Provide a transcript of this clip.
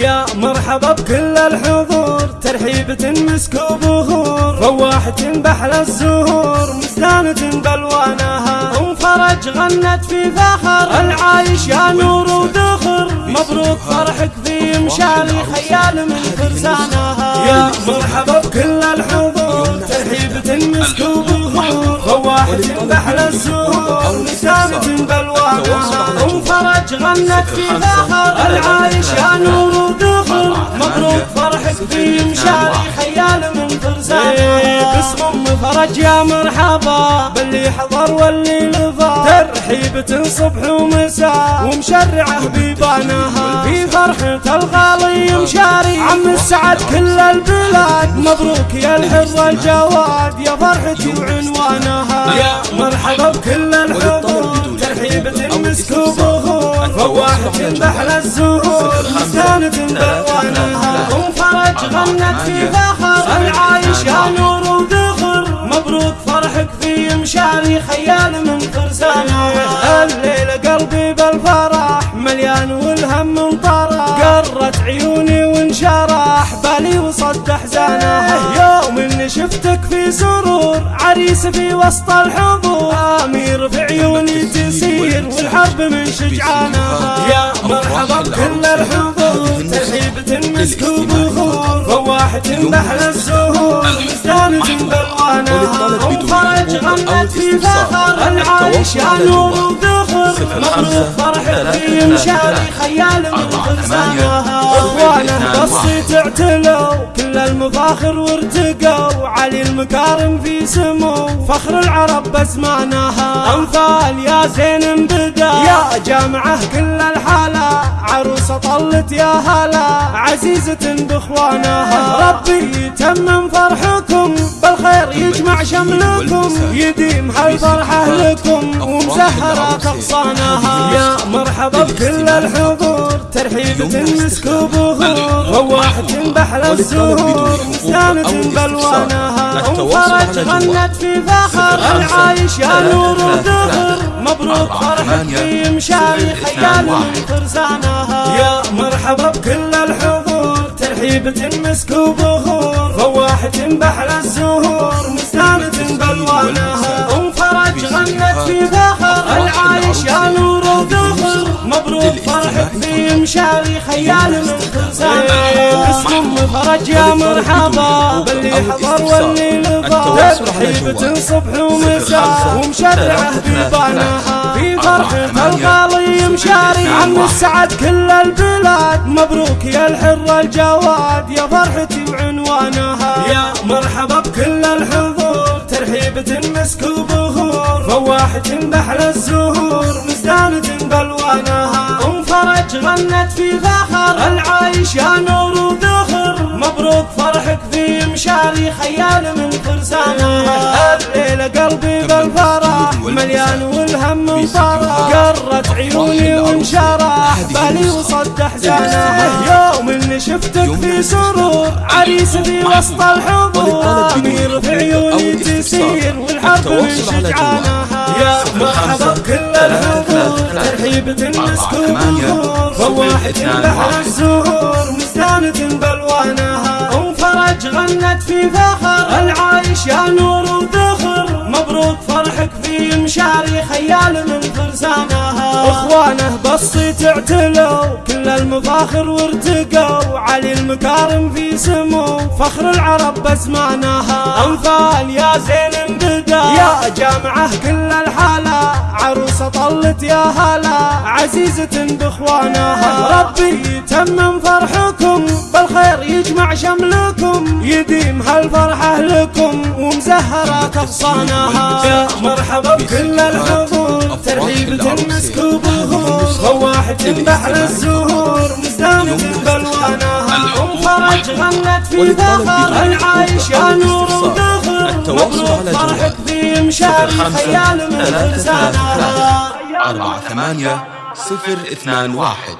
يا مرحبا بكل الحضور ترحيبة مسك وبهور فواحة بحل الزهور مزدانة بلوانها أم فرج غنت في فخر العايش يا نور ودخر مبروك فرحك في مشاري خيال من فرسانها يا مرحبا بكل الحضور ترحيبة مسك وبهور فواحة بحل الزهور مزدانة غنت في فخر العايش يا نور ودخر مبروك فرحك في مشاري خيال من فرسانها باسم ام فرج يا مرحبا باللي حضر واللي لفا ترحيبة صبح ومساء ومشرعه بيبانها في فرحة الغالي مشاري عم السعد كل البلاد. مبروك يا الحر الجواد يا فرحتي وعنوانها فواحة بحر الزهور مستانة بلوانها ام فرج غنت في فخر العايش يا نور وذخر. مبروك فرحك في مشاري خيال من فرسانها الليلة قلبي بالفرح مليان والهم من طرح قرت عيوني وانشرح بالي وصد احزانها يوم اني شفتك في سرور عريس في وسط الحضور امير في عيوني تسير والحرب من شجعانها يا مرحبا بكل الحضور ترحيبة مسك وبخور فواحة بحر الزهور مزدانة بألوانها. ام فرج غنت في فخر العايش يا نور وذخر. مبروك فرحك في مشاري خيال من فرسانها أخوانه بالصيت اعتلوا. كل المفاخر وارتقوا علي المكارم في سمو. فخر العرب بزمانها امثال يا زين بدا يا جامعة كل الحالة. عروسه طلت يا هلا. عزيزة بإخوانها. ربي يتمم فرحكم. بالخير يجمع شملكم. يديم هالفرحة لكم ومزهرة اغصانها يا مرحبا بكل الحضور. ترحيبة مسك وبهور رواحة بحر الزهور مزدانة بلوانها ام فرج غنت في فخر العايش يا نور وذخر مبروك فرحك في مشاري خيال من فرسانها يا مرحبا بكل الحضور. ترحيبة مسك وبهور فواحة بحر الزهور. فرحك في مشاري خيال من فرسانها اسم فرج يا مرحبا. باللي حضر واللي لفا ترحيبة صبح ومساء. ومشرعه بيبانها. في فرحة الغالي مشاري. عم السعد كل البلاد. مبروك يا الحر الجواد. يا فرحتي وعنوانها. يا مرحبا بكل الحضور. ترحيبة مسك وبهور. فواحة بحر الزهور. مزدانة بلوانها ام فرج غنت في فخر العايش يا نور وذخر. مبروك فرحك في مشاري خيال من فرسانها الليلة قلبي بالفرح مليان والهم من طرح قرت عيوني وانشرح. بالي وصد احزانها يوم اللي شفتك في سرور. عريس في وسط الحضور. امير في عيوني تسير والحرب من شجعانها يا مرحبا بكل الحضور ترحيبة مسك وبخور فواحة بحر الزهور مزدانة بلوانها ام فرج غنت في فخر العايش يا نور وذخر مبروك فرحك في مشاري خيال من فرسانها اخوانه بالصيت اعتلوا كل المفاخر وارتقوا علي المكارم في سمو فخر العرب بزمانها امثال يا زين بدا يا جامعه كل طلت يا هلا عزيزة بإخوانها. ربي يتمم فرحكم بالخير يجمع شملكم. يديم هالفرحة لكم ومزهرة اغصانها يا مرحبا بكل الحضور ترحيبة مسك وبهور فواحة بحر الزهور مزدانة بلوانها. ام فرج غنت في فخر العايش يا نور. مشاري خيال من لسانها أربعة ثمانية صفر اثنان واحد.